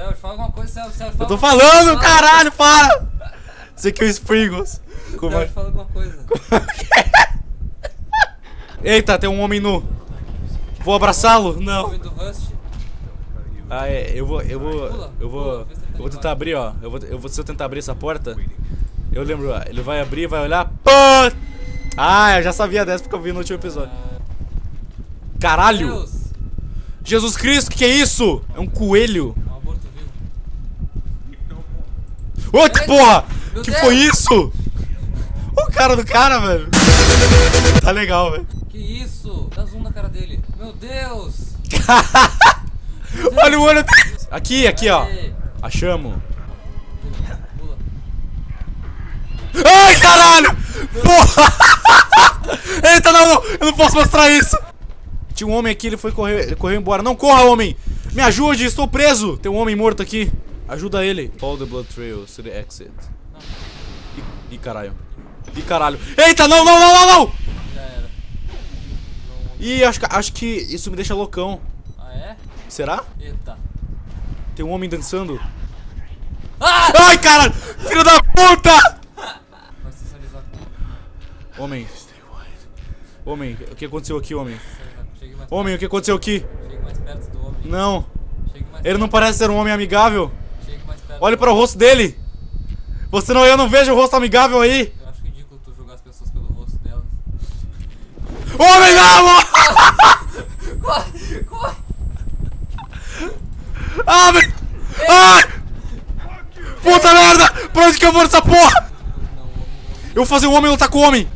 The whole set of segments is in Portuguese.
Celso, fala alguma coisa, Celso, Celso, Eu fala tô falando, coisa, caralho, para! Isso aqui é o Springles. Como é? Celso, fala alguma coisa. Eita, tem um homem nu. Vou abraçá-lo? Não. Homem do Rust. Ah, é, eu vou, eu vou, Pula, eu vou, pula, tá eu vou tentar abrir, ó. Eu vou, eu vou, se eu tentar abrir essa porta, eu lembro, ó, ele vai abrir, vai olhar, pã! Ah, eu já sabia dessa porque eu vi no último episódio. Caralho! Deus, Jesus Cristo, que que é isso? É um coelho. é um aborto vivo. Ô, que porra! Meu Que Deus! foi isso? O cara do cara, velho. Tá legal, velho. Que isso? Dá zoom na cara dele. Meu Deus! Olha o olho dele. Aqui, aqui, ó. Achamos. Ai, caralho! Porra! Eita, não, não! Eu não posso mostrar isso! Tinha um homem aqui, ele foi correr, ele correu embora. Não corra, homem! Me ajude, estou preso! Tem um homem morto aqui. Ajuda ele. Follow the blood trail to the exit. Ih, ih, caralho. Ih, caralho. Eita, não, não, não, não, não! Já era. Ih, acho, que- acho que isso me deixa loucão. Ah, é? Será? Eita. Tem um homem dançando. Ah! Ai, caralho! Filho da puta! Homem. Homem, o que aconteceu aqui, homem? Homem, o que aconteceu aqui? chegue mais perto do homem. Não. Ele não parece ser um homem amigável. Olhe para o rosto dele. Você não, eu não vejo o rosto amigável aí. Eu acho ridículo tu julgar as pessoas pelo rosto delas. Homem, não! Corre! Corre! Ah, meu... Ai! Puta merda! Pra onde que eu vou nessa porra? O Eu vou fazer um homem lutar com o homem.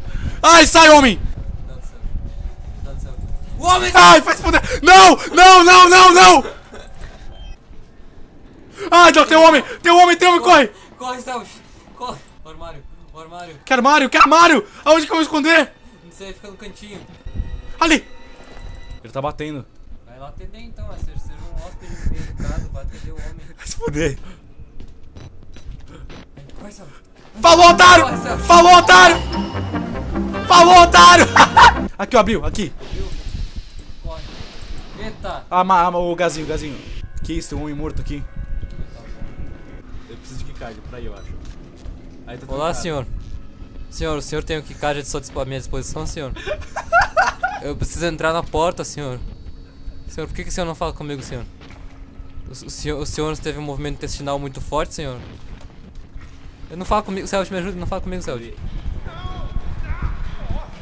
Ai, sai, homem! O homem! Ai, faz poder. Não, não, não, não, não! Ai, não, tem um homem! Tem um homem, tem um homem, corre! Corre, Celso! Corre! O armário! O armário! Que armário, que armário! Aonde que eu vou esconder? Não sei, fica no cantinho. Ali! Ele tá batendo. Vai lá atender então, é ser, ser um hóspede bem educado, vai atender o homem. Vai se fuder. Corre! Falou, otário! Falou, otário! Falou, otário! Aqui, ó, abriu, aqui. Viu? Corre! Eita! Ah, ma- ah, o gazinho, o gazinho. Que isso, tem um homem morto aqui. Keycard pra ir, eu acho. Aí tá Olá, senhor. Senhor, o senhor tem o que card à minha disposição, senhor? Eu preciso entrar na porta, senhor. Senhor, por que, que o senhor não fala comigo, senhor? O, o senhor? o senhor teve um movimento intestinal muito forte, senhor? Eu não fala comigo, Celso, me ajuda, não fala comigo, Celso.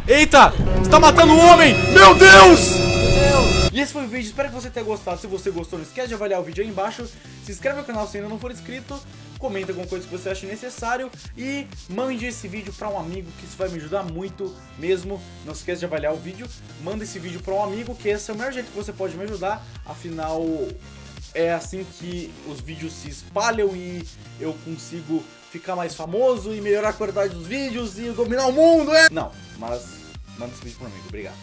Eita! Você tá matando o homem! Meu Deus! E esse foi o vídeo, espero que você tenha gostado. Se você gostou, não esquece de avaliar o vídeo aí embaixo. Se inscreve no canal se ainda não for inscrito. Comenta alguma coisa que você acha necessário. E mande esse vídeo pra um amigo, que isso vai me ajudar muito mesmo. Não se esquece de avaliar o vídeo. Manda esse vídeo pra um amigo, que esse é o melhor jeito que você pode me ajudar. Afinal, é assim que os vídeos se espalham e eu consigo ficar mais famoso e melhorar a qualidade dos vídeos e dominar o mundo, é? Não, mas manda esse vídeo pra um amigo. Obrigado.